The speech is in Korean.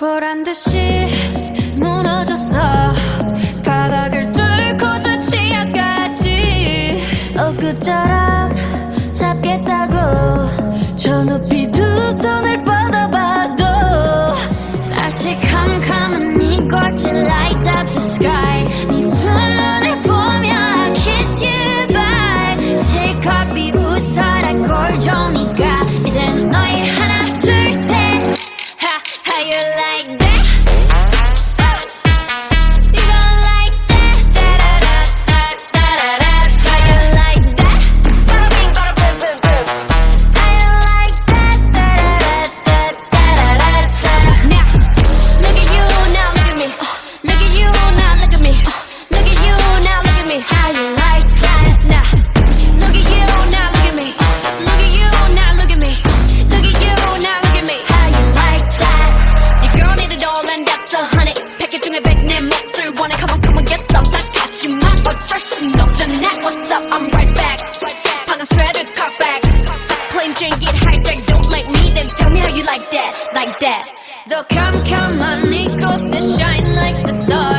보란 듯이 무너졌어. 바닥을 뚫고 저 치아까지 엊그처럼 잡겠다고 저 높이 두 손을 뻗어봐도 다시 캄캄한 이곳에 light up the sky. 네두 눈을 보며 kiss you bye. 실컷 비웃어라 꼴 좋으니까 that? 같지만 어쩔 순 없잖아. What's up? I'm right back. 방금 sweater cut back. Plain Jane get hijacked. Don't like me, then tell me how you like that, like that. 더 캄캄한 이곳에 shine like the stars. 그